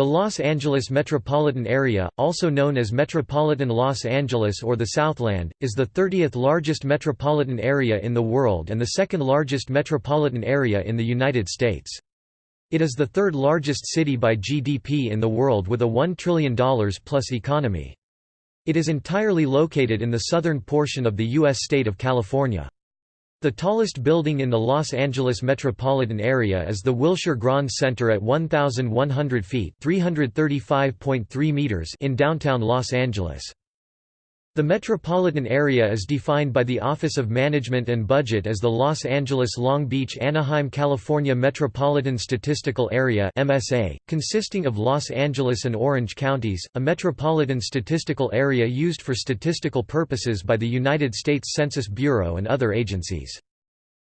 The Los Angeles metropolitan area, also known as Metropolitan Los Angeles or the Southland, is the 30th largest metropolitan area in the world and the second largest metropolitan area in the United States. It is the third largest city by GDP in the world with a $1 trillion plus economy. It is entirely located in the southern portion of the U.S. state of California. The tallest building in the Los Angeles metropolitan area is the Wilshire Grand Center at 1,100 feet (335.3 meters) in downtown Los Angeles. The metropolitan area is defined by the Office of Management and Budget as the Los Angeles Long Beach Anaheim California Metropolitan Statistical Area (MSA), consisting of Los Angeles and Orange counties, a metropolitan statistical area used for statistical purposes by the United States Census Bureau and other agencies.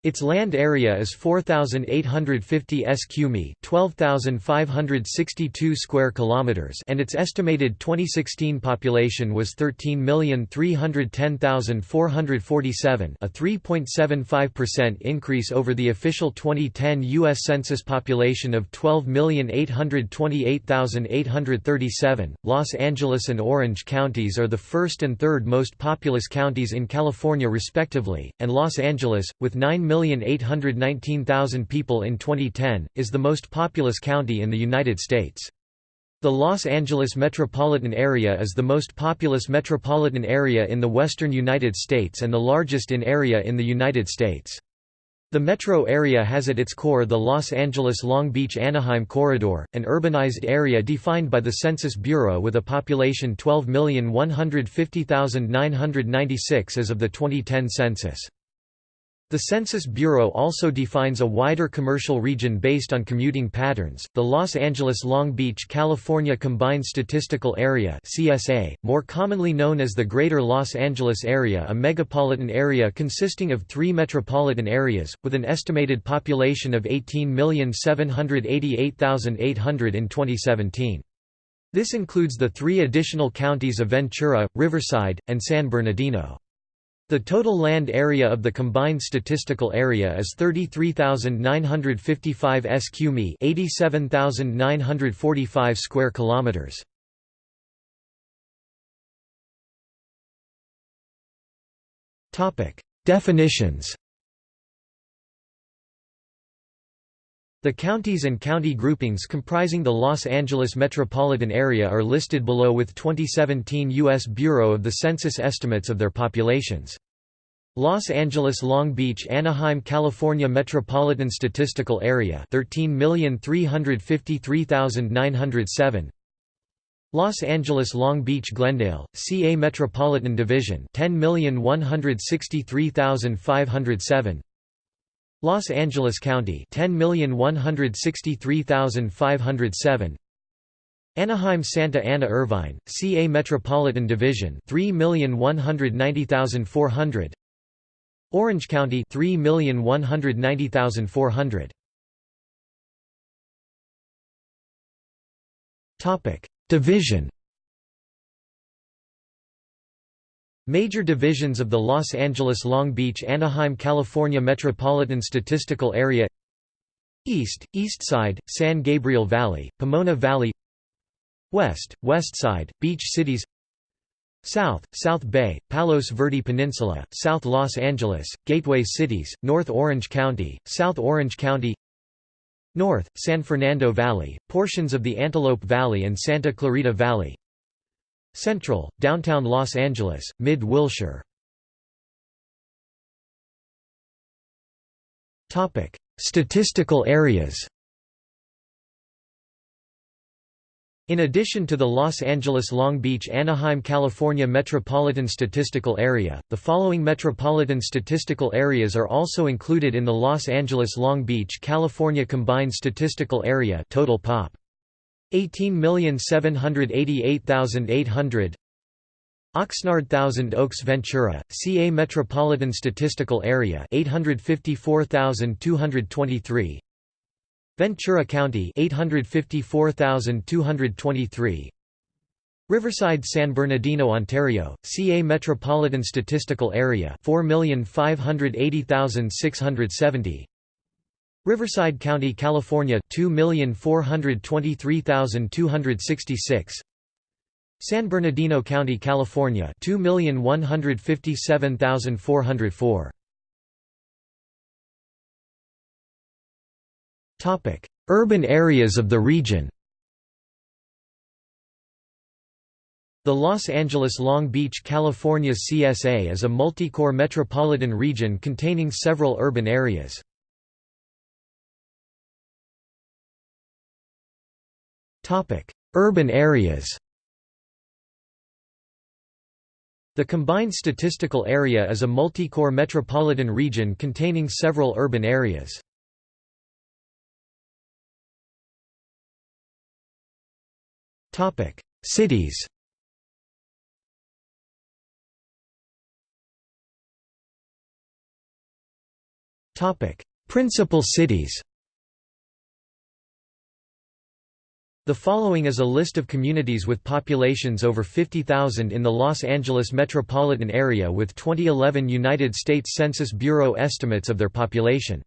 Its land area is 4850 sq mi, 12562 square kilometers, and its estimated 2016 population was 13310447, a 3.75% increase over the official 2010 US Census population of 12828837. Los Angeles and Orange counties are the first and third most populous counties in California respectively, and Los Angeles with 9 1,819,000 people in 2010, is the most populous county in the United States. The Los Angeles metropolitan area is the most populous metropolitan area in the western United States and the largest in area in the United States. The metro area has at its core the Los Angeles-Long Beach-Anaheim corridor, an urbanized area defined by the Census Bureau with a population 12,150,996 as of the 2010 census. The Census Bureau also defines a wider commercial region based on commuting patterns. The Los Angeles Long Beach, California Combined Statistical Area (CSA), more commonly known as the Greater Los Angeles Area, a megapolitan area consisting of 3 metropolitan areas with an estimated population of 18,788,800 in 2017. This includes the three additional counties of Ventura, Riverside, and San Bernardino. The total land area of the combined statistical area is 33,955 sq mi, 87,945 square kilometers. Topic: Definitions. The counties and county groupings comprising the Los Angeles metropolitan area are listed below with 2017 U.S. Bureau of the Census estimates of their populations. Los Angeles Long Beach Anaheim California Metropolitan Statistical Area 13,353,907 Los Angeles Long Beach Glendale CA Metropolitan Division 10,163,507 Los Angeles County 10,163,507 Anaheim Santa Ana Irvine CA Metropolitan Division 3,190,400 Orange County 3,190,400 Topic Division Major divisions of the Los Angeles Long Beach Anaheim California Metropolitan Statistical Area East, East Side, San Gabriel Valley, Pomona Valley West, West Side, Beach Cities South, South Bay, Palos Verde Peninsula, South Los Angeles, Gateway Cities, North Orange County, South Orange County North, San Fernando Valley, portions of the Antelope Valley and Santa Clarita Valley Central, downtown Los Angeles, Mid-Wilshire Statistical areas In addition to the Los Angeles Long Beach Anaheim California Metropolitan Statistical Area, the following metropolitan statistical areas are also included in the Los Angeles Long Beach California Combined Statistical Area total pop. 18,788,800 Oxnard Thousand Oaks Ventura, CA Metropolitan Statistical Area 854,223 Ventura County 854,223 Riverside San Bernardino Ontario CA Metropolitan Statistical Area 4,580,670 Riverside County, California 2,423,266 San Bernardino County, California 2,157,404 Topic: Urban areas of the region. The Los Angeles Long Beach, California CSA is a multi-core metropolitan region containing several urban areas. Urban areas The combined statistical area is a multi-core metropolitan region containing several urban areas. Topic: Cities Topic: Principal cities The following is a list of communities with populations over 50,000 in the Los Angeles metropolitan area with 2011 United States Census Bureau estimates of their population.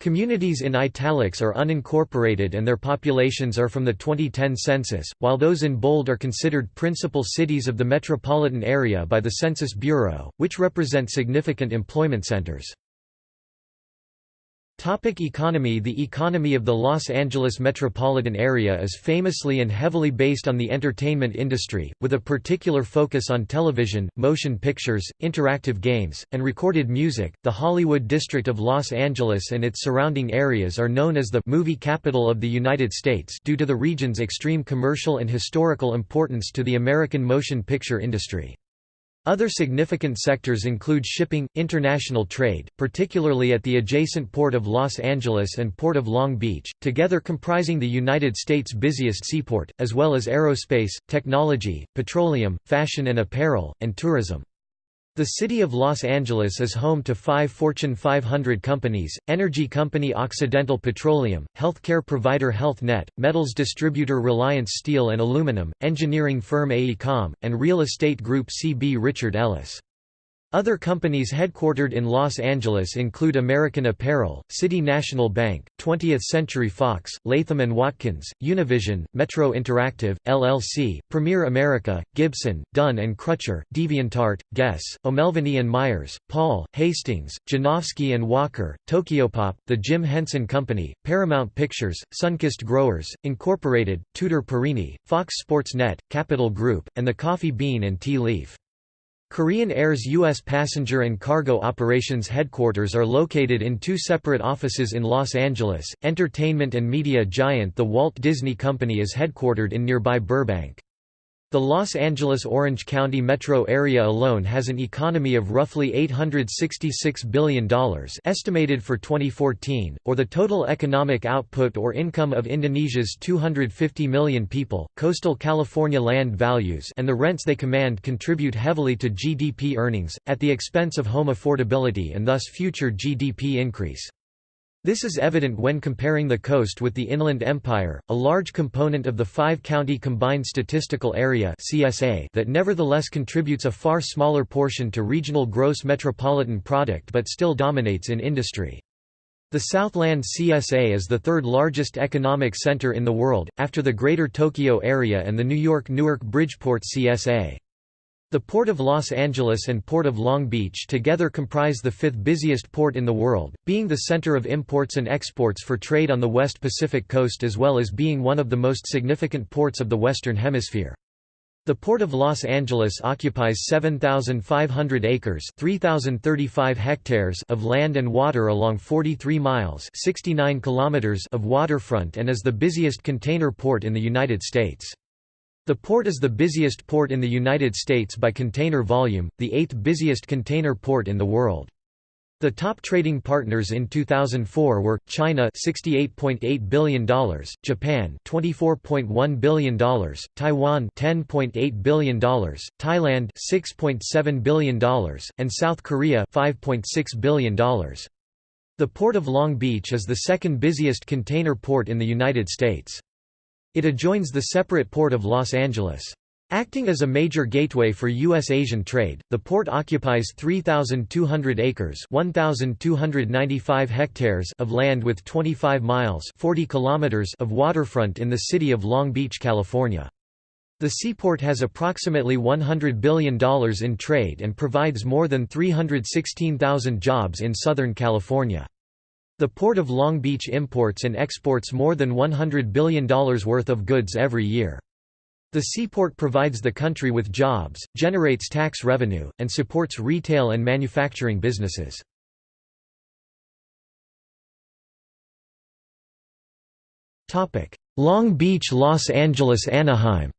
Communities in italics are unincorporated and their populations are from the 2010 census, while those in bold are considered principal cities of the metropolitan area by the Census Bureau, which represent significant employment centers. Topic economy The economy of the Los Angeles metropolitan area is famously and heavily based on the entertainment industry, with a particular focus on television, motion pictures, interactive games, and recorded music. The Hollywood district of Los Angeles and its surrounding areas are known as the movie capital of the United States due to the region's extreme commercial and historical importance to the American motion picture industry. Other significant sectors include shipping, international trade, particularly at the adjacent Port of Los Angeles and Port of Long Beach, together comprising the United States' busiest seaport, as well as aerospace, technology, petroleum, fashion and apparel, and tourism. The city of Los Angeles is home to five Fortune 500 companies, energy company Occidental Petroleum, healthcare provider Health Net, metals distributor Reliance Steel and Aluminum, engineering firm AECOM, and real estate group CB Richard Ellis. Other companies headquartered in Los Angeles include American Apparel, City National Bank, 20th Century Fox, Latham & Watkins, Univision, Metro Interactive, LLC, Premier America, Gibson, Dunn & Crutcher, DeviantArt, Guess, O'Melveny & Myers, Paul, Hastings, Janofsky & Walker, Tokyopop, The Jim Henson Company, Paramount Pictures, Sunkist Growers, Incorporated, Tudor Perini, Fox Sports Net, Capital Group, and the Coffee Bean and Tea Leaf. Korean Air's U.S. passenger and cargo operations headquarters are located in two separate offices in Los Angeles. Entertainment and media giant The Walt Disney Company is headquartered in nearby Burbank. The Los Angeles-Orange County metro area alone has an economy of roughly $866 billion estimated for 2014, or the total economic output or income of Indonesia's 250 million people. Coastal California land values and the rents they command contribute heavily to GDP earnings, at the expense of home affordability and thus future GDP increase. This is evident when comparing the coast with the Inland Empire, a large component of the five-county combined statistical area (CSA) that nevertheless contributes a far smaller portion to regional gross metropolitan product but still dominates in industry. The Southland CSA is the third largest economic center in the world, after the Greater Tokyo Area and the New York-Newark-Bridgeport CSA. The Port of Los Angeles and Port of Long Beach together comprise the fifth busiest port in the world, being the center of imports and exports for trade on the West Pacific coast as well as being one of the most significant ports of the Western Hemisphere. The Port of Los Angeles occupies 7,500 acres 3,035 hectares of land and water along 43 miles 69 kilometers of waterfront and is the busiest container port in the United States. The port is the busiest port in the United States by container volume, the eighth busiest container port in the world. The top trading partners in 2004 were China $68.8 billion, Japan $24.1 billion, Taiwan $10.8 billion, Thailand $6.7 billion, and South Korea $5.6 billion. The Port of Long Beach is the second busiest container port in the United States. It adjoins the separate Port of Los Angeles. Acting as a major gateway for U.S.-Asian trade, the port occupies 3,200 acres 1,295 hectares of land with 25 miles 40 kilometers of waterfront in the city of Long Beach, California. The seaport has approximately $100 billion in trade and provides more than 316,000 jobs in Southern California. The Port of Long Beach imports and exports more than $100 billion worth of goods every year. The seaport provides the country with jobs, generates tax revenue, and supports retail and manufacturing businesses. Long Beach Los Angeles Anaheim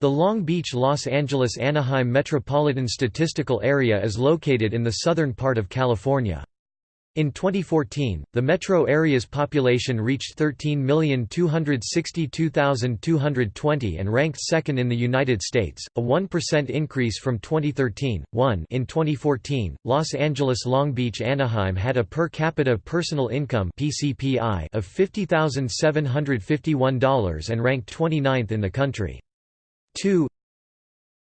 The Long Beach Los Angeles Anaheim Metropolitan Statistical Area is located in the southern part of California. In 2014, the metro area's population reached 13,262,220 and ranked second in the United States, a 1% increase from 2013. 1 In 2014, Los Angeles Long Beach Anaheim had a per capita personal income (PCPI) of $50,751 and ranked 29th in the country. 2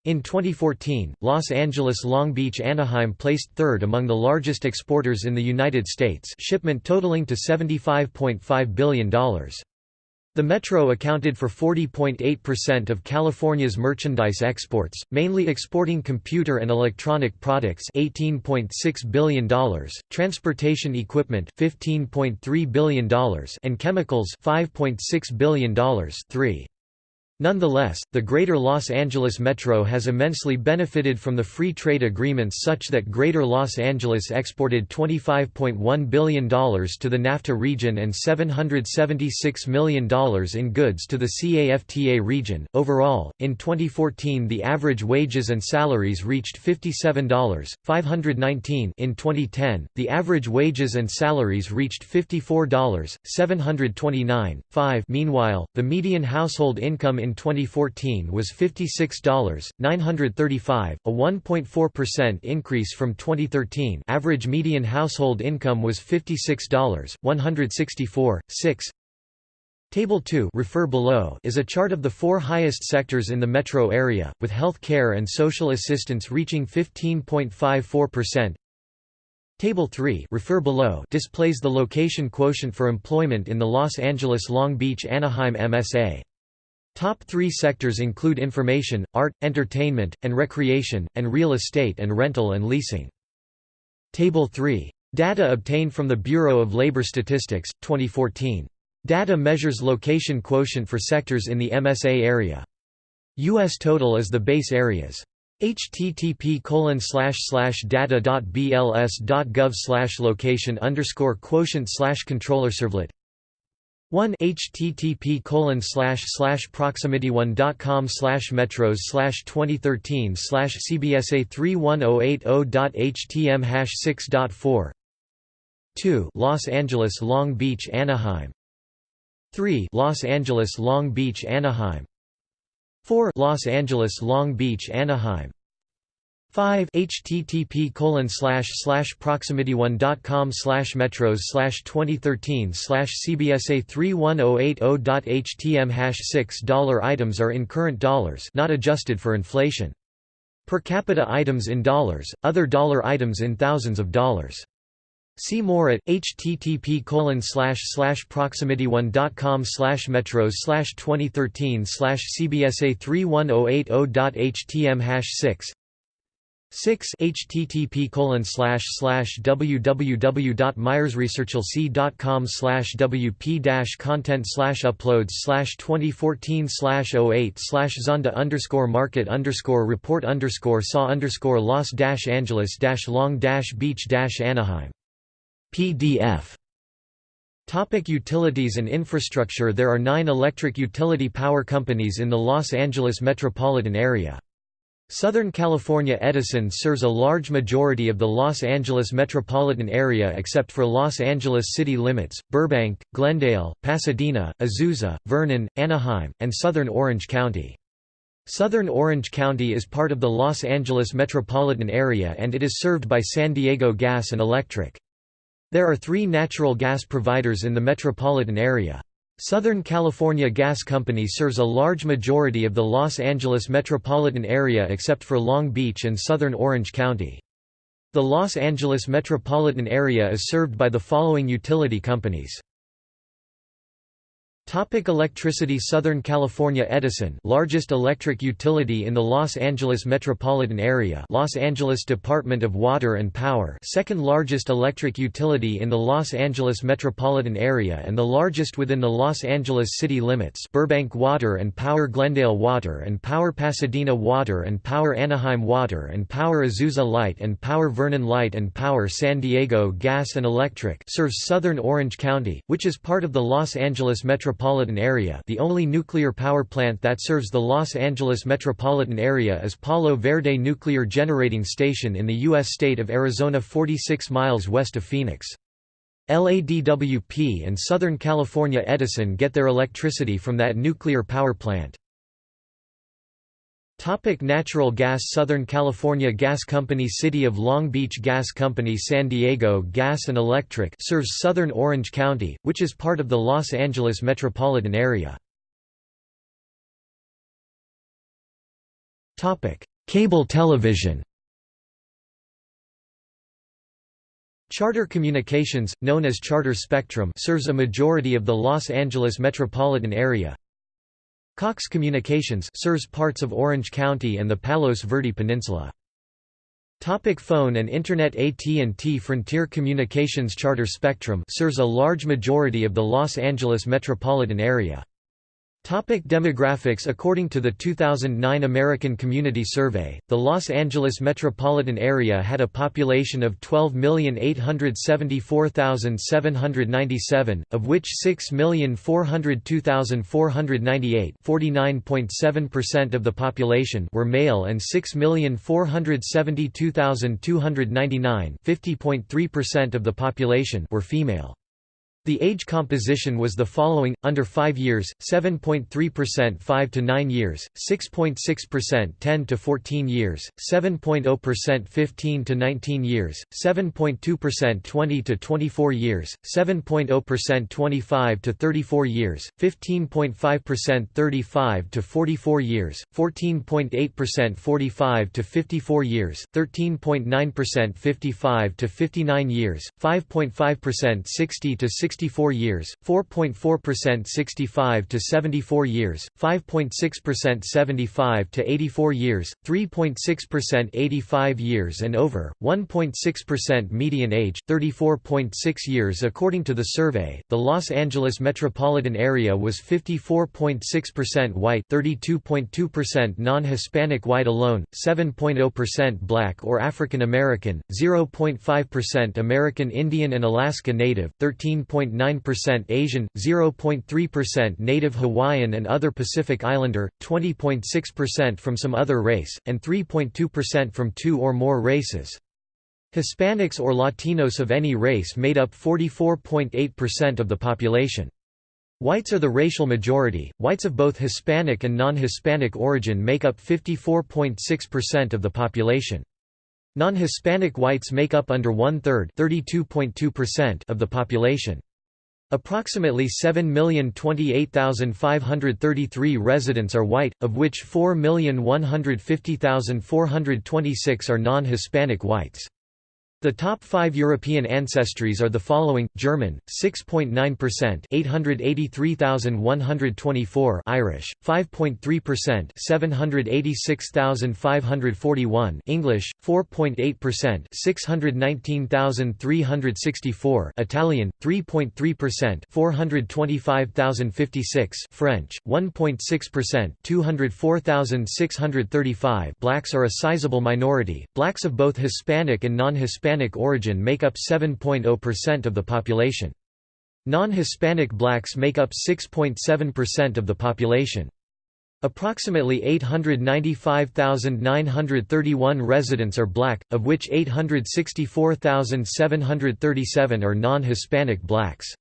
in 2014, Los Angeles Long Beach Anaheim placed third among the largest exporters in the United States shipment totaling to $75.5 billion. The metro accounted for 40.8% of California's merchandise exports, mainly exporting computer and electronic products $18.6 billion, transportation equipment $15.3 billion and chemicals $5.6 billion 3. Nonetheless, the Greater Los Angeles Metro has immensely benefited from the free trade agreements such that Greater Los Angeles exported $25.1 billion to the NAFTA region and $776 million in goods to the CAFTA region. Overall, in 2014 the average wages and salaries reached $57.519 in 2010, the average wages and salaries reached $54.729, 5 Meanwhile, the median household income in 2014 was $56.935, a 1.4% increase from 2013 average median household income was $56.164, 6 Table 2 refer below is a chart of the four highest sectors in the metro area, with health care and social assistance reaching 15.54%. Table 3 refer below displays the location quotient for employment in the Los Angeles Long Beach Anaheim MSA. Top three sectors include information, art, entertainment, and recreation, and real estate and rental and leasing. Table 3. Data obtained from the Bureau of Labor Statistics, 2014. Data measures location quotient for sectors in the MSA area. U.S. total is the base areas. http data.bls.gov location underscore quotient slash controller servlet 1 http colon slash slash proximity1.com slash metros slash 2013 slash cbsa 31080.htm hash 6.4 2 Los Angeles Long Beach Anaheim. 3 Los Angeles Long Beach Anaheim. 4 Los Angeles Long Beach Anaheim 5 http colon slash slash proximity1.com slash metros slash 2013 slash cbsa 31080.htm hash 6 dollar items are in current dollars not adjusted for inflation. Per capita items in dollars, other dollar items in thousands of dollars. See more at http colon slash slash proximity1.com slash metros slash 2013 slash cbsa 31080.htm hash 6 6 http colon slash slash www.myersresearchlc.com slash wp content slash uploads slash 2014 slash 08 slash zonda underscore market underscore report underscore saw underscore Los dash Angeles dash long dash beach dash Anaheim PDF Topic utilities and infrastructure There are nine electric utility power companies in the Los Angeles metropolitan area. Southern California Edison serves a large majority of the Los Angeles metropolitan area except for Los Angeles city limits, Burbank, Glendale, Pasadena, Azusa, Vernon, Anaheim, and southern Orange County. Southern Orange County is part of the Los Angeles metropolitan area and it is served by San Diego Gas and Electric. There are three natural gas providers in the metropolitan area. Southern California Gas Company serves a large majority of the Los Angeles metropolitan area except for Long Beach and southern Orange County. The Los Angeles metropolitan area is served by the following utility companies. Topic electricity Southern California Edison largest electric utility in the Los Angeles metropolitan area Los Angeles Department of Water and Power second largest electric utility in the Los Angeles metropolitan area and the largest within the Los Angeles city limits Burbank Water and Power Glendale Water and Power Pasadena Water and Power Anaheim Water and Power Azusa Light and Power Vernon Light and Power San Diego Gas and Electric serves southern Orange County, which is part of the Los Angeles metropolitan metropolitan area the only nuclear power plant that serves the Los Angeles metropolitan area is Palo Verde Nuclear Generating Station in the U.S. state of Arizona 46 miles west of Phoenix. LADWP and Southern California Edison get their electricity from that nuclear power plant. Topic natural gas Southern California Gas Company City of Long Beach Gas Company San Diego Gas and Electric serves southern Orange County, which is part of the Los Angeles metropolitan area. Topic: Cable television. Charter Communications, known as Charter Spectrum serves a majority of the Los Angeles metropolitan area, Cox Communications serves parts of Orange County and the Palos Verde Peninsula. Topic phone and Internet AT&T Frontier Communications Charter Spectrum serves a large majority of the Los Angeles metropolitan area. Topic demographics According to the 2009 American Community Survey, the Los Angeles metropolitan area had a population of 12,874,797, of which 6,402,498 percent of the population were male and 6,472,299 percent of the population were female. The age composition was the following: under 5 years, 7.3% 5 to 9 years, 6.6% 10 to 14 years, 7.0% 15 to 19 years, 7.2% 20 to 24 years, 7.0% 25 to 34 years, 15.5% 35 to 44 years, 14.8% 45 to 54 years, 13.9% 55 to 59 years, 5.5% 60 to 60 64 years, 4.4% 65 to 74 years, 5.6% 75 to 84 years, 3.6% 85 years and over, 1.6% median age, 34.6 years according to the survey. The Los Angeles metropolitan area was 54.6% white, 32.2% non-Hispanic white alone, 7.0% black or African American, 0.5% American Indian and Alaska Native, 13. 0.9% Asian, 0.3% Native Hawaiian and other Pacific Islander, 20.6% from some other race, and 3.2% from two or more races. Hispanics or Latinos of any race made up 44.8% of the population. Whites are the racial majority. Whites of both Hispanic and non-Hispanic origin make up 54.6% of the population. Non-Hispanic whites make up under one-third of the population. Approximately 7,028,533 residents are white, of which 4,150,426 are non-Hispanic whites. The top five European ancestries are the following: German, 6.9%, 883,124; Irish, 5.3%, 786,541; English, 4.8%, 619,364; Italian, 3.3%, 425,056; French, 1.6%, 204,635. Blacks are a sizable minority. Blacks of both Hispanic and non-Hispanic Hispanic origin make up 7.0% of the population. Non-Hispanic blacks make up 6.7% of the population. Approximately 895,931 residents are black, of which 864,737 are non-Hispanic blacks.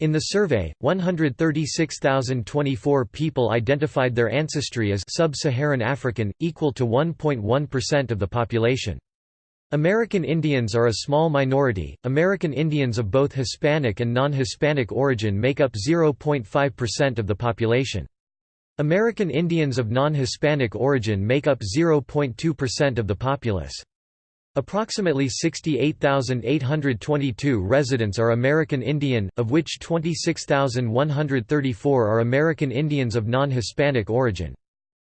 In the survey, 136,024 people identified their ancestry as sub-Saharan African, equal to 1.1% of the population. American Indians are a small minority. American Indians of both Hispanic and non-Hispanic origin make up 0.5% of the population. American Indians of non-Hispanic origin make up 0.2% of the populace. Approximately 68,822 residents are American Indian, of which 26,134 are American Indians of non-Hispanic origin.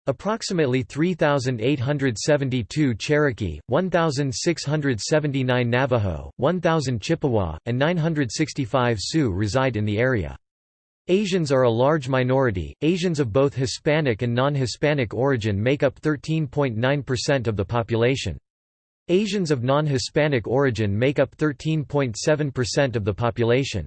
Approximately 3,872 Cherokee, 1,679 Navajo, 1,000 Chippewa, and 965 Sioux reside in the area. Asians are a large minority. Asians of both Hispanic and non-Hispanic origin make up 13.9% of the population. Asians of non-Hispanic origin make up 13.7% of the population.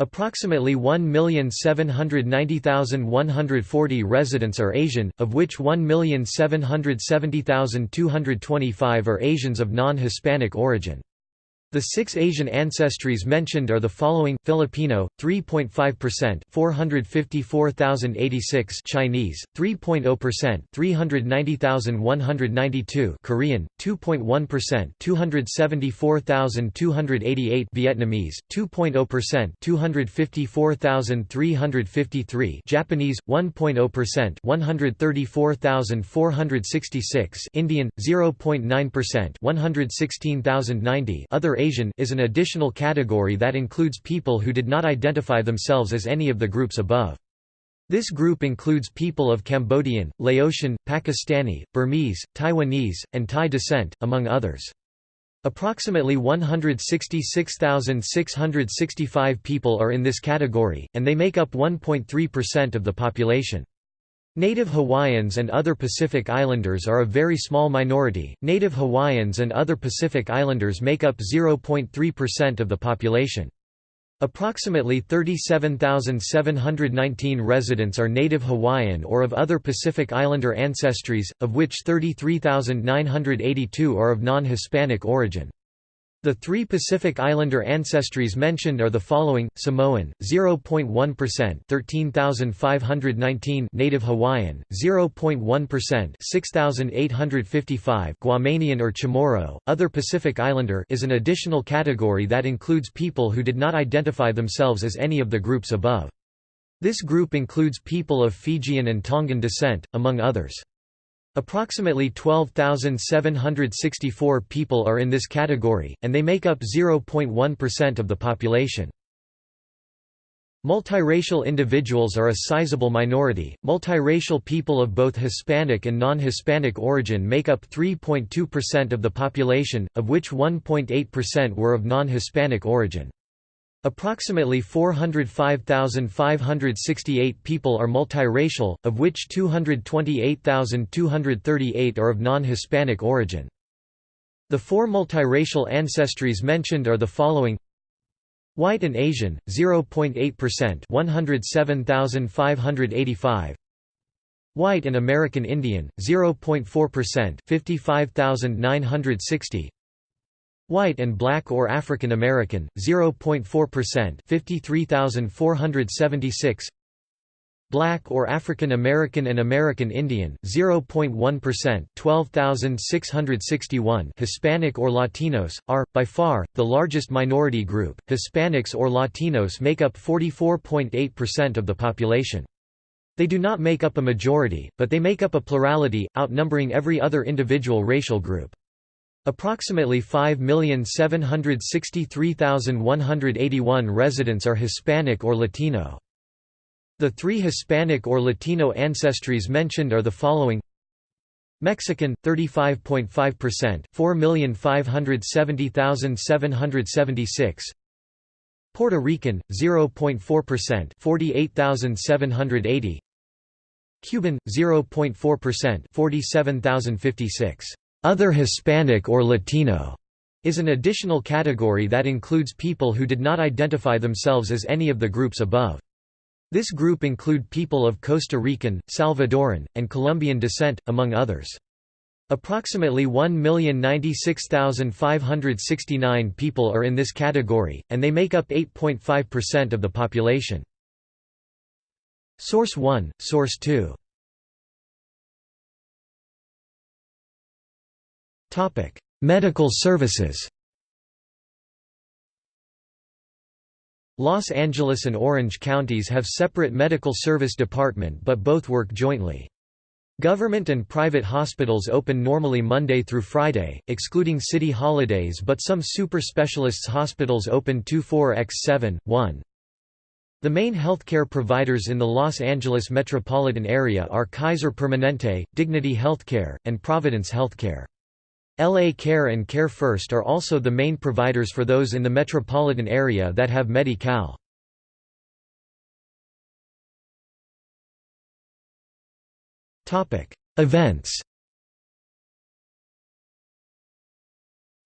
Approximately 1,790,140 residents are Asian, of which 1,770,225 are Asians of non-Hispanic origin. The six Asian ancestries mentioned are the following: Filipino, 3.5%, 454,086; Chinese, 3.0%, 390,192; Korean, 2.1%, 274,288; Vietnamese, 2.0%, 254,353; Japanese, 1.0%, 134,466; Indian, 0.9%, 116,090; Other Asian is an additional category that includes people who did not identify themselves as any of the groups above. This group includes people of Cambodian, Laotian, Pakistani, Burmese, Taiwanese, and Thai descent, among others. Approximately 166,665 people are in this category, and they make up 1.3% of the population. Native Hawaiians and other Pacific Islanders are a very small minority. Native Hawaiians and other Pacific Islanders make up 0.3% of the population. Approximately 37,719 residents are Native Hawaiian or of other Pacific Islander ancestries, of which 33,982 are of non-Hispanic origin. The three Pacific Islander ancestries mentioned are the following: Samoan, 0.1%, 13,519; Native Hawaiian, 0.1%, 6,855; Guamanian or Chamorro. Other Pacific Islander is an additional category that includes people who did not identify themselves as any of the groups above. This group includes people of Fijian and Tongan descent, among others. Approximately 12,764 people are in this category, and they make up 0.1% of the population. Multiracial individuals are a sizable minority. Multiracial people of both Hispanic and non Hispanic origin make up 3.2% of the population, of which 1.8% were of non Hispanic origin. Approximately 405,568 people are multiracial, of which 228,238 are of non-Hispanic origin. The four multiracial ancestries mentioned are the following. White and Asian, 0.8% 107,585 White and American Indian, 0.4% 55,960 White and Black or African American, 0.4% 53,476 Black or African American and American Indian, 0.1% 12,661 Hispanic or Latinos, are, by far, the largest minority group. Hispanics or Latinos make up 44.8% of the population. They do not make up a majority, but they make up a plurality, outnumbering every other individual racial group. Approximately 5,763,181 residents are Hispanic or Latino. The three Hispanic or Latino ancestries mentioned are the following. Mexican 35.5% 4,570,776 Puerto Rican 0.4% 48,780 Cuban 0.4% 47,056 other Hispanic or Latino is an additional category that includes people who did not identify themselves as any of the groups above. This group include people of Costa Rican, Salvadoran, and Colombian descent, among others. Approximately 1,096,569 people are in this category, and they make up 8.5% of the population. Source 1, Source 2 Medical services Los Angeles and Orange counties have separate medical service department but both work jointly. Government and private hospitals open normally Monday through Friday, excluding city holidays but some super specialists hospitals open 24x7, 1. The main healthcare providers in the Los Angeles metropolitan area are Kaiser Permanente, Dignity Healthcare, and Providence Healthcare. LA Care and Care First are also the main providers for those in the metropolitan area that have Medi-Cal. Events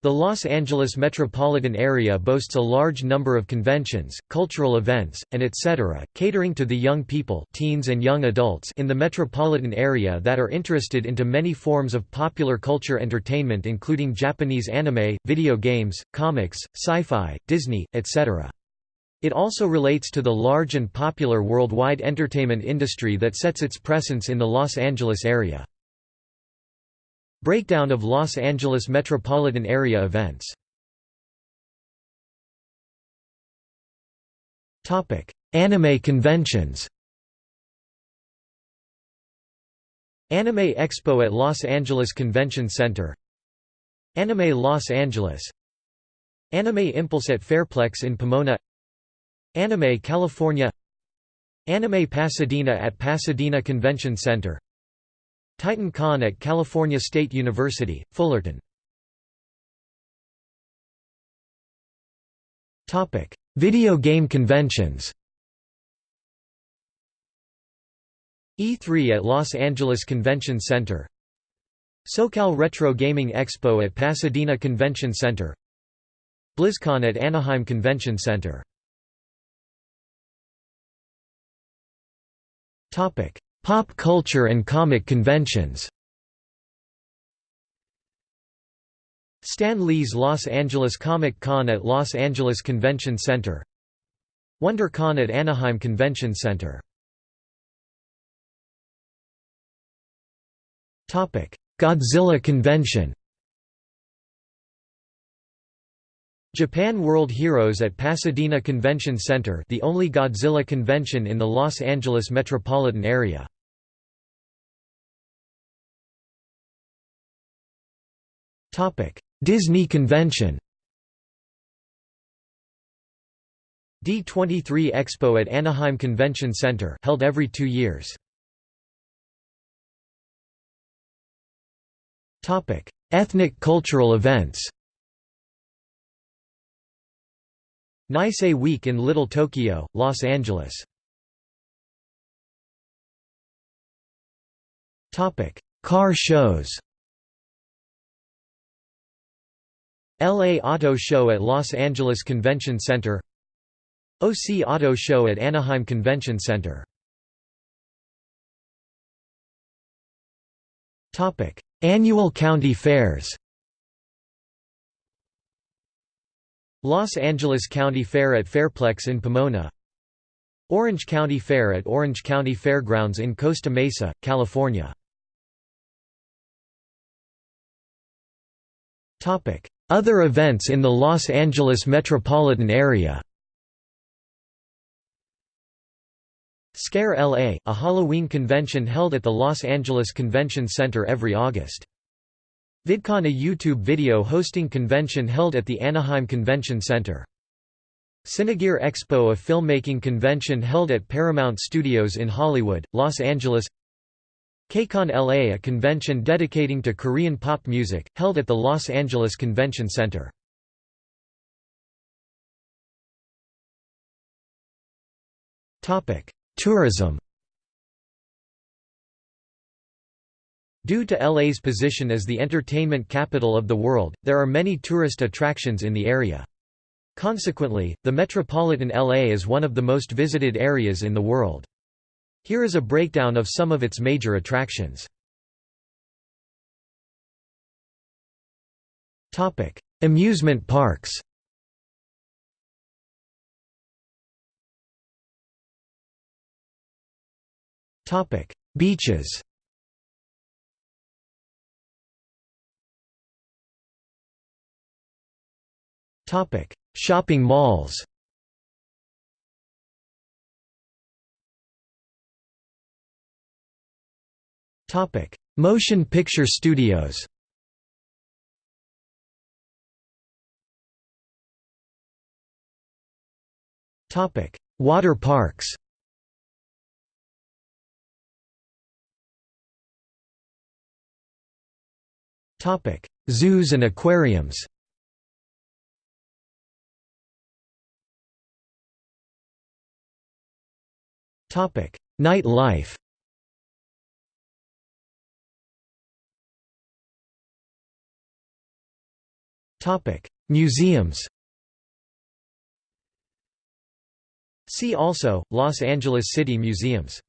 The Los Angeles metropolitan area boasts a large number of conventions, cultural events, and etc., catering to the young people teens and young adults in the metropolitan area that are interested into many forms of popular culture entertainment including Japanese anime, video games, comics, sci-fi, Disney, etc. It also relates to the large and popular worldwide entertainment industry that sets its presence in the Los Angeles area. Breakdown of Los Angeles metropolitan area events. Anime conventions. Anime Expo at Los Angeles Convention Center. Anime Los Angeles. Anime Impulse at Fairplex in Pomona. Anime California. Anime Pasadena at Pasadena Convention Center Titan Con at California State University, Fullerton. Topic: Video game conventions. E3 at Los Angeles Convention Center. SoCal Retro Gaming Expo at Pasadena Convention Center. BlizzCon at Anaheim Convention Center. Topic: Pop culture and comic conventions. Stan Lee's Los Angeles Comic Con at Los Angeles Convention Center. WonderCon at Anaheim Convention Center. Godzilla Convention. Japan World Heroes at Pasadena Convention Center the only Godzilla convention in the Los Angeles metropolitan area. Disney Convention D23 Expo at Anaheim Convention Center held every two years. Ethnic cultural events Nisei Week in Little Tokyo, Los Angeles. Topic: Car shows. LA Auto Show at Los Angeles Convention Center. OC Auto Show at Anaheim Convention Center. Topic: Annual county fairs Los Angeles County Fair at Fairplex in Pomona. Orange County Fair at Orange County Fairgrounds in Costa Mesa, California. Other events in the Los Angeles metropolitan area. Scare LA, a Halloween convention held at the Los Angeles Convention Center every August. VidCon a YouTube video hosting convention held at the Anaheim Convention Center. Cinegear Expo a filmmaking convention held at Paramount Studios in Hollywood, Los Angeles KCON LA a convention dedicating to Korean pop music, held at the Los Angeles Convention Center. Tourism Due to LA's position as the entertainment capital of the world, there are many tourist attractions in the area. Consequently, the metropolitan LA is one of the most visited areas in the world. Here is a breakdown of some of its major attractions. Amusement parks Beaches Shopping malls. Topic: Motion picture studios. Topic: Water parks. Topic: Zoos and aquariums Night life Museums. See also, Los Angeles City Museums.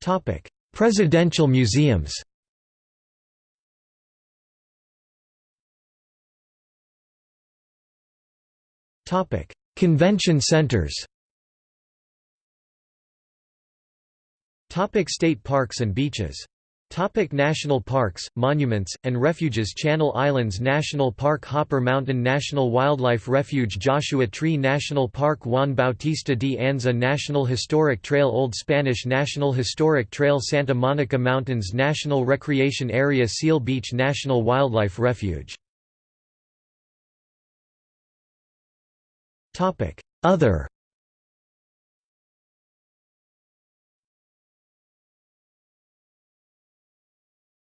Topic: Presidential museums Convention centers. Topic State parks and beaches. Topic National parks, monuments, and refuges. Channel Islands National Park Hopper Mountain National Wildlife Refuge Joshua Tree National Park Juan Bautista de Anza National Historic Trail Old Spanish National Historic Trail Santa Monica Mountains National Recreation Area Seal Beach National Wildlife Refuge Other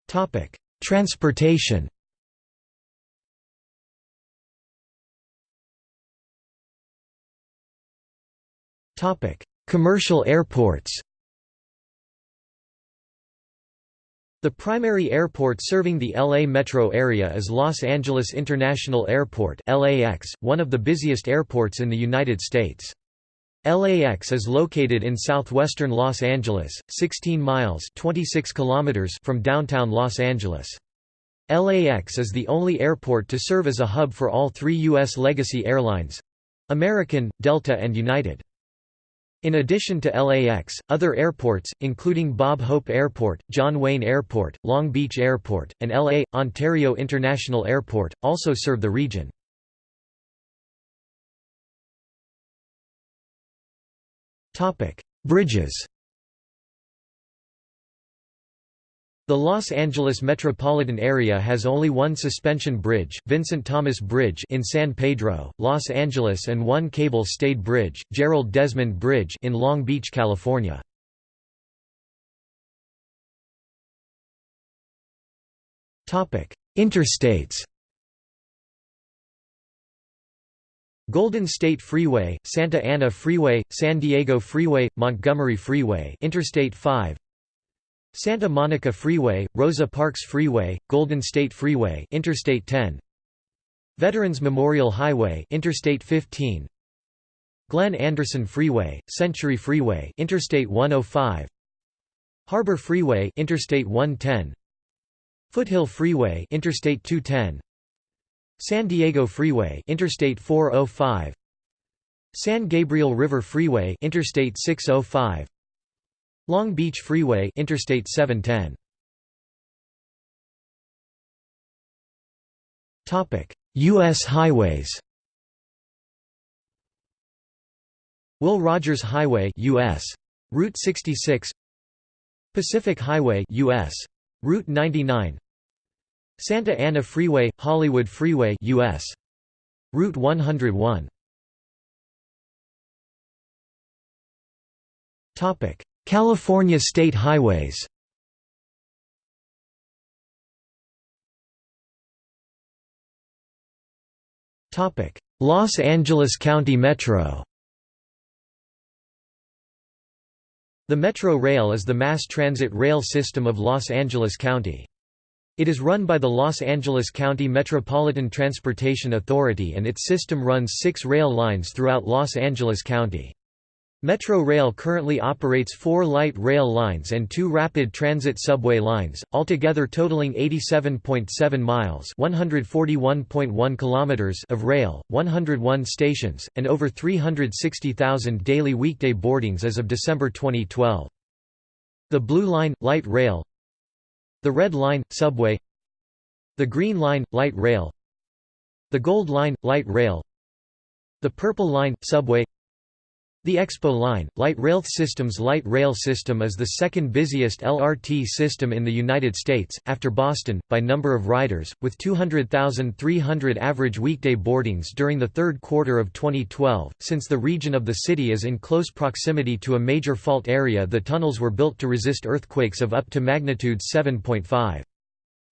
Topic: Transportation Topic: Commercial airports The primary airport serving the LA metro area is Los Angeles International Airport LAX, one of the busiest airports in the United States. LAX is located in southwestern Los Angeles, 16 miles 26 kilometers from downtown Los Angeles. LAX is the only airport to serve as a hub for all three U.S. legacy airlines—American, Delta and United. In addition to LAX, other airports, including Bob Hope Airport, John Wayne Airport, Long Beach Airport, and LA, Ontario International Airport, also serve the region. Bridges. The Los Angeles metropolitan area has only one suspension bridge, Vincent Thomas Bridge in San Pedro, Los Angeles and one cable-stayed bridge, Gerald Desmond Bridge in Long Beach, California. Interstates Golden State Freeway, Santa Ana Freeway, San Diego Freeway, Montgomery Freeway Interstate 5 Santa Monica Freeway, Rosa Parks Freeway, Golden State Freeway Interstate 10 Veterans Memorial Highway Interstate 15 Glenn Anderson Freeway, Century Freeway Interstate 105 Harbor Freeway Interstate 110 Foothill Freeway Interstate 210 San Diego Freeway Interstate 405 San Gabriel River Freeway Interstate 605 Long Beach Freeway Interstate 710 Topic US highways. Will Rogers Highway US Route 66 Pacific Highway US Route 99 Santa Ana Freeway, Hollywood Freeway US. Route 101 California state highways Los Angeles County Metro The Metro Rail is the mass transit rail system of Los Angeles County. It is run by the Los Angeles County Metropolitan Transportation Authority and its system runs six rail lines throughout Los Angeles County. Metro Rail currently operates four light rail lines and two rapid transit subway lines, altogether totaling 87.7 miles (141.1 kilometers) of rail, 101 stations, and over 360,000 daily weekday boardings as of December 2012. The Blue Line, light rail, the Red Line, subway The Green Line – Light Rail The Gold Line – Light Rail The Purple Line – Subway the Expo Line, Light Rail Systems Light rail system is the second busiest LRT system in the United States, after Boston, by number of riders, with 200,300 average weekday boardings during the third quarter of 2012. Since the region of the city is in close proximity to a major fault area the tunnels were built to resist earthquakes of up to magnitude 7.5.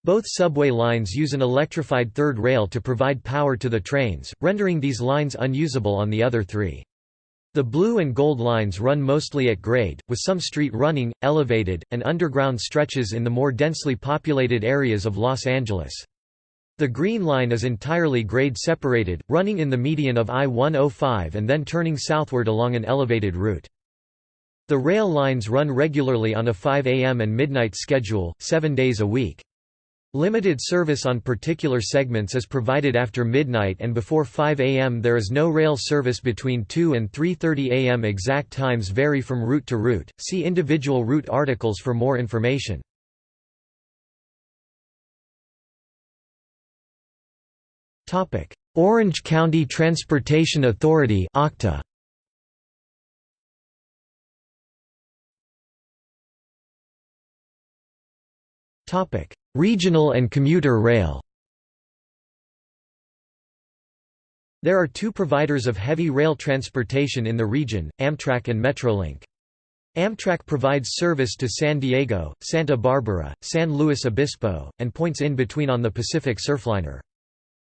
Both subway lines use an electrified third rail to provide power to the trains, rendering these lines unusable on the other three. The blue and gold lines run mostly at grade, with some street running, elevated, and underground stretches in the more densely populated areas of Los Angeles. The green line is entirely grade separated, running in the median of I-105 and then turning southward along an elevated route. The rail lines run regularly on a 5 a.m. and midnight schedule, seven days a week. Limited service on particular segments is provided after midnight and before 5 am there is no rail service between 2 and 3.30 am exact times vary from route to route, see individual route articles for more information. Orange County Transportation Authority OCTA. Regional and commuter rail There are two providers of heavy rail transportation in the region, Amtrak and Metrolink. Amtrak provides service to San Diego, Santa Barbara, San Luis Obispo, and points in between on the Pacific Surfliner.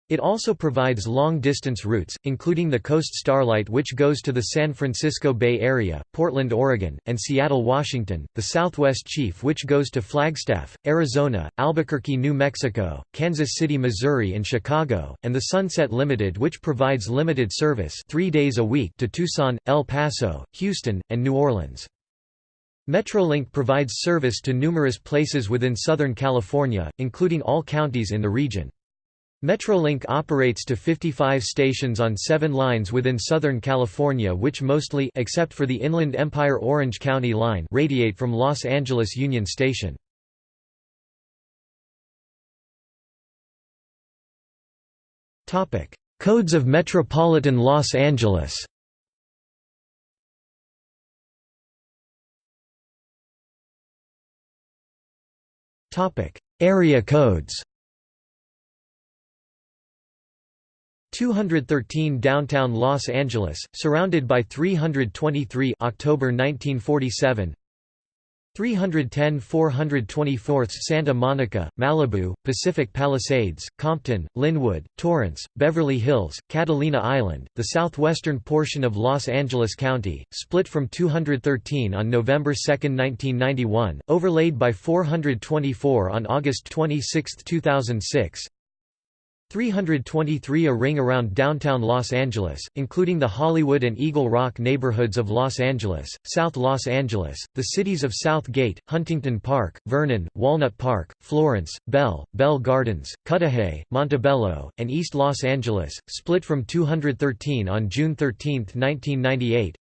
It also provides long-distance routes, including the Coast Starlight which goes to the San Francisco Bay Area, Portland, Oregon, and Seattle, Washington, the Southwest Chief which goes to Flagstaff, Arizona, Albuquerque, New Mexico, Kansas City, Missouri and Chicago, and the Sunset Limited which provides limited service three days a week to Tucson, El Paso, Houston, and New Orleans. Metrolink provides service to numerous places within Southern California, including all counties in the region. Metrolink operates to 55 stations on seven lines within Southern California which mostly except for the Inland Empire Orange County line radiate from Los Angeles Union Station. Codes of Metropolitan Los Angeles Area codes 213 downtown Los Angeles, surrounded by 323 October 1947 310 424 Santa Monica, Malibu, Pacific Palisades, Compton, Lynwood, Torrance, Beverly Hills, Catalina Island, the southwestern portion of Los Angeles County, split from 213 on November 2, 1991, overlaid by 424 on August 26, 2006 323 A ring around downtown Los Angeles, including the Hollywood and Eagle Rock neighborhoods of Los Angeles, South Los Angeles, the cities of South Gate, Huntington Park, Vernon, Walnut Park, Florence, Bell, Bell Gardens, Cudahy, Montebello, and East Los Angeles, split from 213 on June 13, 1998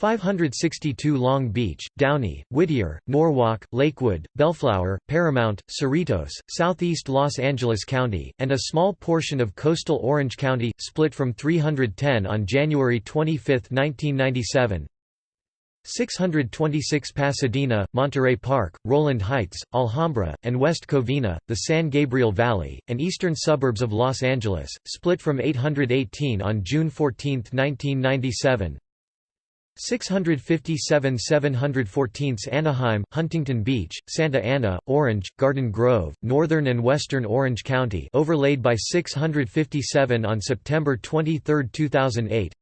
562 Long Beach, Downey, Whittier, Norwalk, Lakewood, Bellflower, Paramount, Cerritos, southeast Los Angeles County, and a small portion of coastal Orange County, split from 310 on January 25, 1997 626 Pasadena, Monterey Park, Rowland Heights, Alhambra, and West Covina, the San Gabriel Valley, and eastern suburbs of Los Angeles, split from 818 on June 14, 1997 657 714 Anaheim, Huntington Beach, Santa Ana, Orange, Garden Grove, Northern and Western Orange County overlaid by 657 on September 23, 2008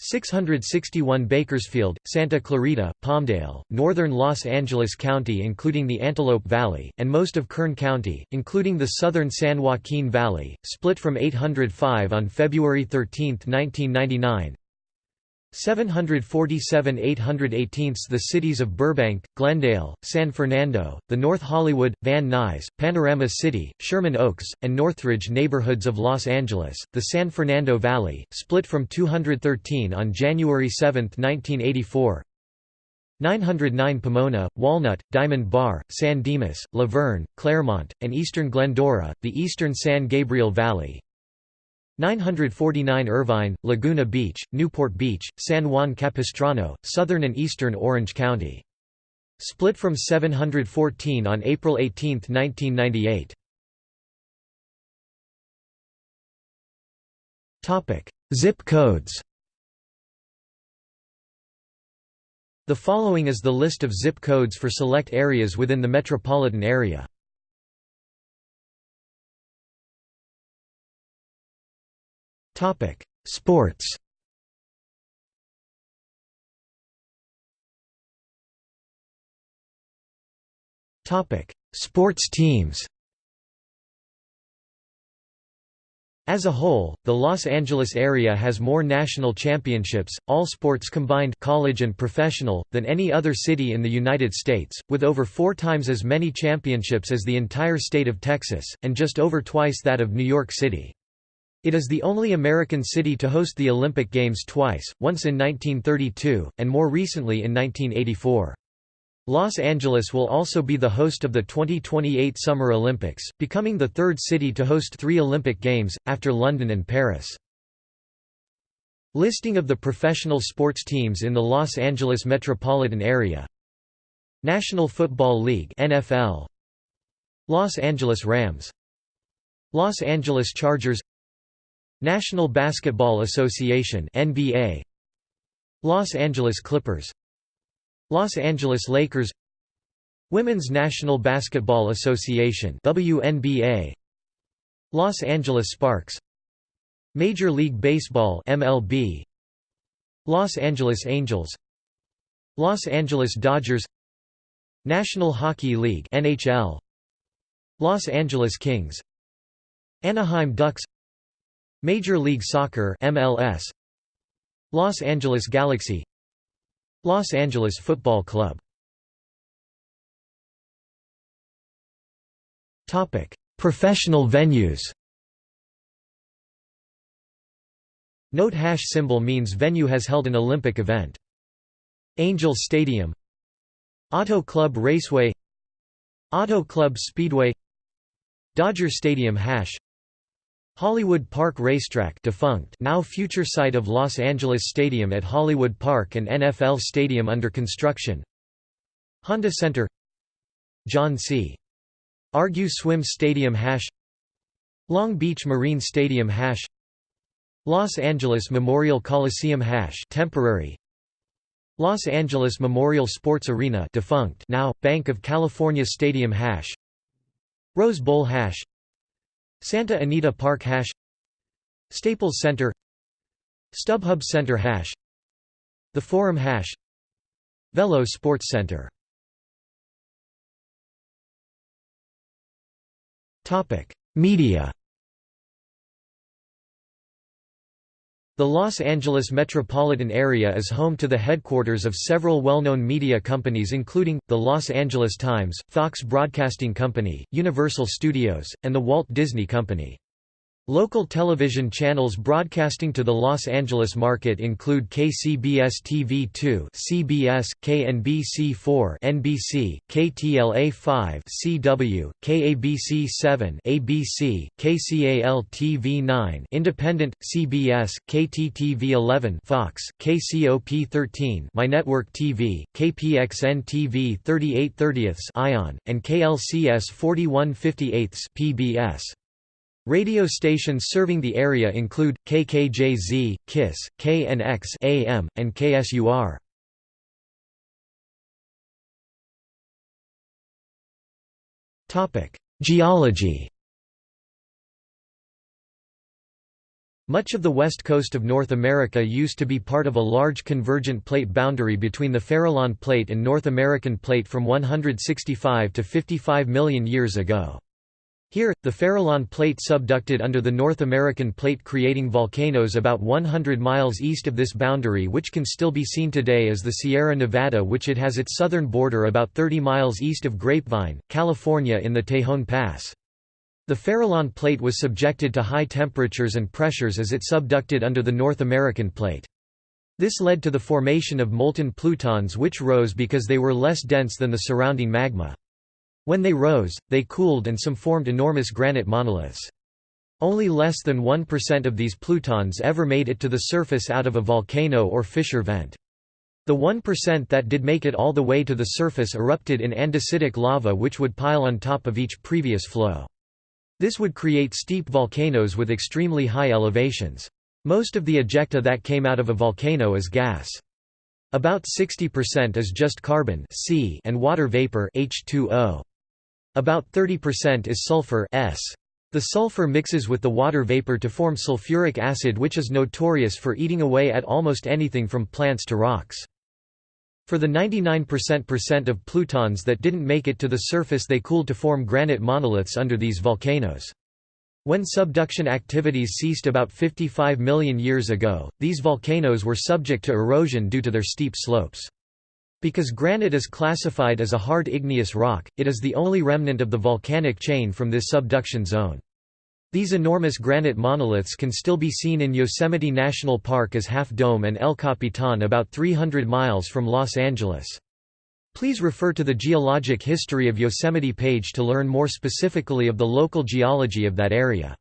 661 Bakersfield, Santa Clarita, Palmdale, northern Los Angeles County including the Antelope Valley, and most of Kern County, including the southern San Joaquin Valley, split from 805 on February 13, 1999 747 818 The cities of Burbank, Glendale, San Fernando, the North Hollywood, Van Nuys, Panorama City, Sherman Oaks, and Northridge neighborhoods of Los Angeles, the San Fernando Valley, split from 213 on January 7, 1984 909 Pomona, Walnut, Diamond Bar, San Dimas, La Verne, Claremont, and eastern Glendora, the eastern San Gabriel Valley 949 Irvine, Laguna Beach, Newport Beach, San Juan Capistrano, southern and eastern Orange County. Split from 714 on April 18, 1998. Zip codes The following is the list of zip codes for select areas within the metropolitan area. Topic: Sports. Topic: Sports teams. As a whole, the Los Angeles area has more national championships, all sports combined college and professional, than any other city in the United States, with over four times as many championships as the entire state of Texas, and just over twice that of New York City. It is the only American city to host the Olympic Games twice, once in 1932, and more recently in 1984. Los Angeles will also be the host of the 2028 Summer Olympics, becoming the third city to host three Olympic Games, after London and Paris. Listing of the professional sports teams in the Los Angeles metropolitan area National Football League NFL Los Angeles Rams Los Angeles Chargers National Basketball Association NBA Los Angeles Clippers. Los Angeles Lakers. Women's National Basketball Association WNBA Los Angeles Sparks. Major League Baseball MLB Los Angeles Angels. Los Angeles Dodgers. National Hockey League NHL Los Angeles Kings. Anaheim Ducks Major League Soccer MLS Los Angeles Galaxy. Los Angeles Football Club. Topic. Professional venues. Note hash symbol means venue has held an Olympic event. Angel Stadium. Auto Club Raceway. Auto Club Speedway. Dodger Stadium hash Hollywood Park Racetrack defunct now future site of Los Angeles Stadium at Hollywood Park and NFL Stadium under construction. Honda Center. John C. Argue Swim Stadium hash. Long Beach Marine Stadium hash. Los Angeles Memorial Coliseum hash temporary. Los Angeles Memorial Sports Arena defunct now Banc of California Stadium hash. Rose Bowl hash Santa Anita Park hash Staples Center StubHub Center hash The Forum hash Velo Sports Center. Media The Los Angeles metropolitan area is home to the headquarters of several well-known media companies including, the Los Angeles Times, Fox Broadcasting Company, Universal Studios, and the Walt Disney Company. Local television channels broadcasting to the Los Angeles market include KCBS-TV2 CBS, KNBC4 NBC, KTLA5 CW, KABC7 ABC, KCAL-TV9 Independent, CBS, KTTV11 Fox, KCOP13 MyNetwork TV, KPXN-TV 38 ION, and KLCS 4158 PBS. Radio stations serving the area include, KKJZ, KISS, KNX AM, and KSUR. Geology Much of the west coast of North America used to be part of a large convergent plate boundary between the Farallon Plate and North American Plate from 165 to 55 million years ago. Here, the Farallon Plate subducted under the North American Plate creating volcanoes about 100 miles east of this boundary which can still be seen today as the Sierra Nevada which it has its southern border about 30 miles east of Grapevine, California in the Tejon Pass. The Farallon Plate was subjected to high temperatures and pressures as it subducted under the North American Plate. This led to the formation of molten plutons which rose because they were less dense than the surrounding magma. When they rose, they cooled and some formed enormous granite monoliths. Only less than 1% of these plutons ever made it to the surface out of a volcano or fissure vent. The 1% that did make it all the way to the surface erupted in andesitic lava which would pile on top of each previous flow. This would create steep volcanoes with extremely high elevations. Most of the ejecta that came out of a volcano is gas. About 60% is just carbon C and water vapor H2O. About 30% is sulfur S. The sulfur mixes with the water vapor to form sulfuric acid which is notorious for eating away at almost anything from plants to rocks. For the 99% of plutons that didn't make it to the surface they cooled to form granite monoliths under these volcanoes. When subduction activities ceased about 55 million years ago, these volcanoes were subject to erosion due to their steep slopes. Because granite is classified as a hard igneous rock, it is the only remnant of the volcanic chain from this subduction zone. These enormous granite monoliths can still be seen in Yosemite National Park as Half Dome and El Capitan about 300 miles from Los Angeles. Please refer to the Geologic History of Yosemite page to learn more specifically of the local geology of that area.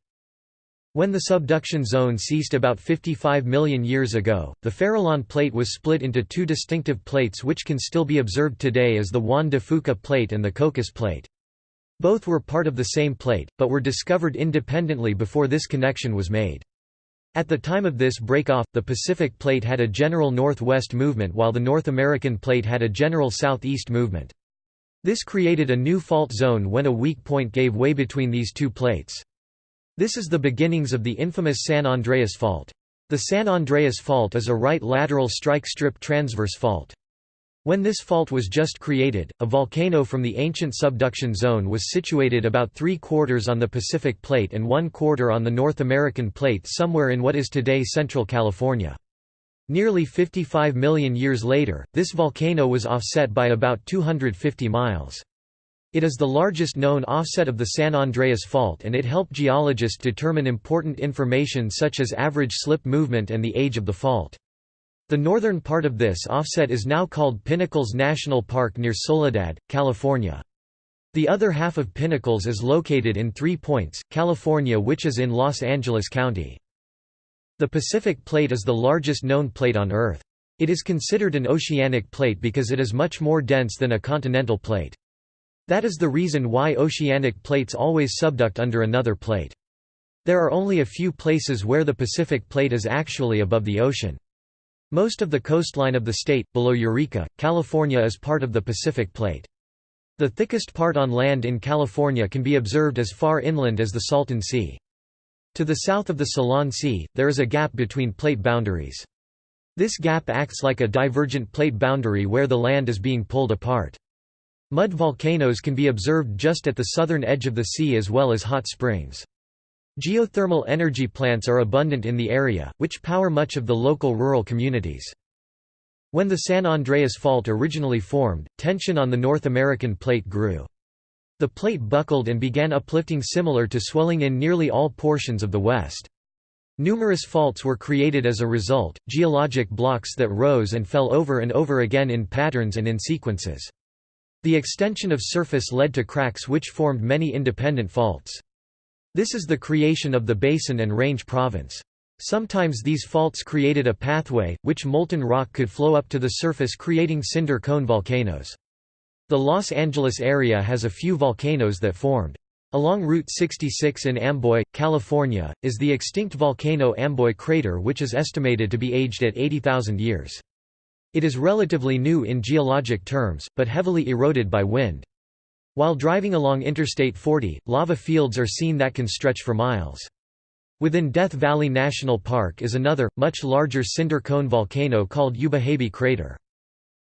When the subduction zone ceased about 55 million years ago, the Farallon plate was split into two distinctive plates which can still be observed today as the Juan de Fuca plate and the Cocos plate. Both were part of the same plate, but were discovered independently before this connection was made. At the time of this break-off, the Pacific Plate had a general northwest movement while the North American Plate had a general southeast movement. This created a new fault zone when a weak point gave way between these two plates. This is the beginnings of the infamous San Andreas Fault. The San Andreas Fault is a right lateral strike slip transverse fault. When this fault was just created, a volcano from the ancient subduction zone was situated about three quarters on the Pacific Plate and one quarter on the North American Plate somewhere in what is today Central California. Nearly 55 million years later, this volcano was offset by about 250 miles. It is the largest known offset of the San Andreas Fault and it helped geologists determine important information such as average slip movement and the age of the fault. The northern part of this offset is now called Pinnacles National Park near Soledad, California. The other half of Pinnacles is located in Three Points, California which is in Los Angeles County. The Pacific Plate is the largest known plate on Earth. It is considered an oceanic plate because it is much more dense than a continental plate. That is the reason why oceanic plates always subduct under another plate. There are only a few places where the Pacific Plate is actually above the ocean. Most of the coastline of the state, below Eureka, California is part of the Pacific Plate. The thickest part on land in California can be observed as far inland as the Salton Sea. To the south of the Salton Sea, there is a gap between plate boundaries. This gap acts like a divergent plate boundary where the land is being pulled apart. Mud volcanoes can be observed just at the southern edge of the sea as well as hot springs. Geothermal energy plants are abundant in the area, which power much of the local rural communities. When the San Andreas Fault originally formed, tension on the North American plate grew. The plate buckled and began uplifting similar to swelling in nearly all portions of the West. Numerous faults were created as a result, geologic blocks that rose and fell over and over again in patterns and in sequences. The extension of surface led to cracks which formed many independent faults. This is the creation of the Basin and Range Province. Sometimes these faults created a pathway, which molten rock could flow up to the surface creating cinder cone volcanoes. The Los Angeles area has a few volcanoes that formed. Along Route 66 in Amboy, California, is the extinct volcano Amboy Crater which is estimated to be aged at 80,000 years. It is relatively new in geologic terms, but heavily eroded by wind. While driving along Interstate 40, lava fields are seen that can stretch for miles. Within Death Valley National Park is another, much larger cinder cone volcano called Ubehebe Crater.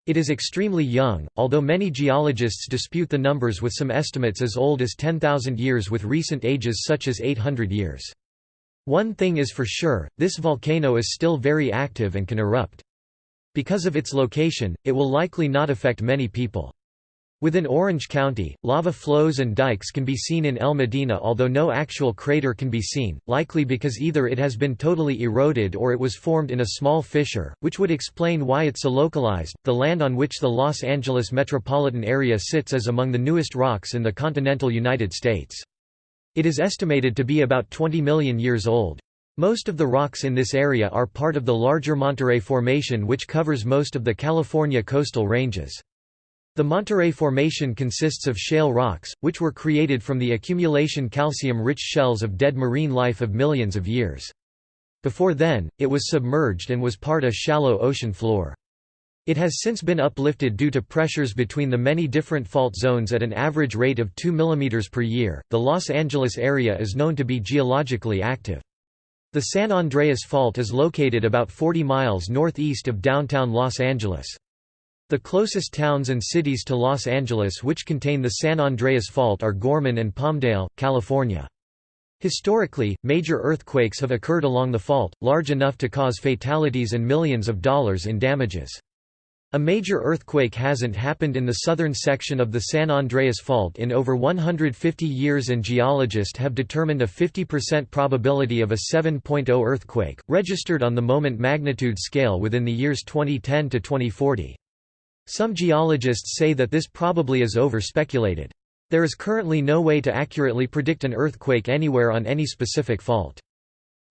It is extremely young, although many geologists dispute the numbers with some estimates as old as 10,000 years with recent ages such as 800 years. One thing is for sure, this volcano is still very active and can erupt. Because of its location, it will likely not affect many people. Within Orange County, lava flows and dikes can be seen in El Modena although no actual crater can be seen, likely because either it has been totally eroded or it was formed in a small fissure, which would explain why it's so localized. The land on which the Los Angeles metropolitan area sits is among the newest rocks in the continental United States. It is estimated to be about 20 million years old. Most of the rocks in this area are part of the larger Monterey Formation which covers most of the California coastal ranges. The Monterey Formation consists of shale rocks, which were created from the accumulation calcium-rich shells of dead marine life of millions of years. Before then, it was submerged and was part of a shallow ocean floor. It has since been uplifted due to pressures between the many different fault zones at an average rate of 2 mm per year. The Los Angeles area is known to be geologically active. The San Andreas Fault is located about 40 miles northeast of downtown Los Angeles. The closest towns and cities to Los Angeles which contain the San Andreas Fault are Gorman and Palmdale, California. Historically, major earthquakes have occurred along the fault, large enough to cause fatalities and millions of dollars in damages. A major earthquake hasn't happened in the southern section of the San Andreas Fault in over 150 years and geologists have determined a 50% probability of a 7.0 earthquake, registered on the moment magnitude scale within the years 2010 to 2040. Some geologists say that this probably is over-speculated. There is currently no way to accurately predict an earthquake anywhere on any specific fault.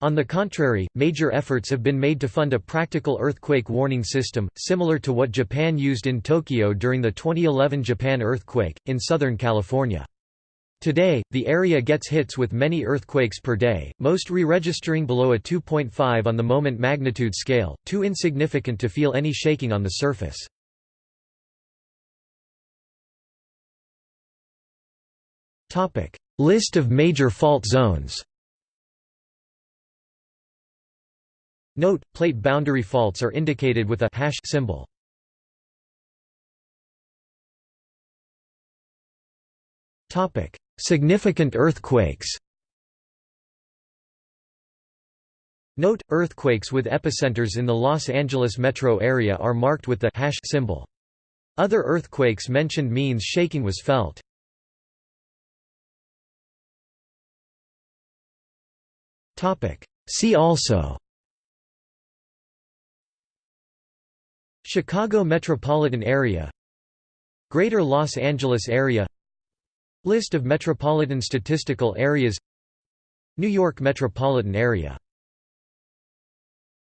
On the contrary, major efforts have been made to fund a practical earthquake warning system, similar to what Japan used in Tokyo during the 2011 Japan earthquake, in Southern California. Today, the area gets hits with many earthquakes per day, most re-registering below a 2.5 on the moment magnitude scale, too insignificant to feel any shaking on the surface. List of major fault zones Note, plate boundary faults are indicated with a hash symbol. Topic: Significant earthquakes. Note, earthquakes with epicenters in the Los Angeles metro area are marked with the hash symbol. Other earthquakes mentioned means shaking was felt. See also Chicago metropolitan area Greater Los Angeles area List of metropolitan statistical areas New York metropolitan area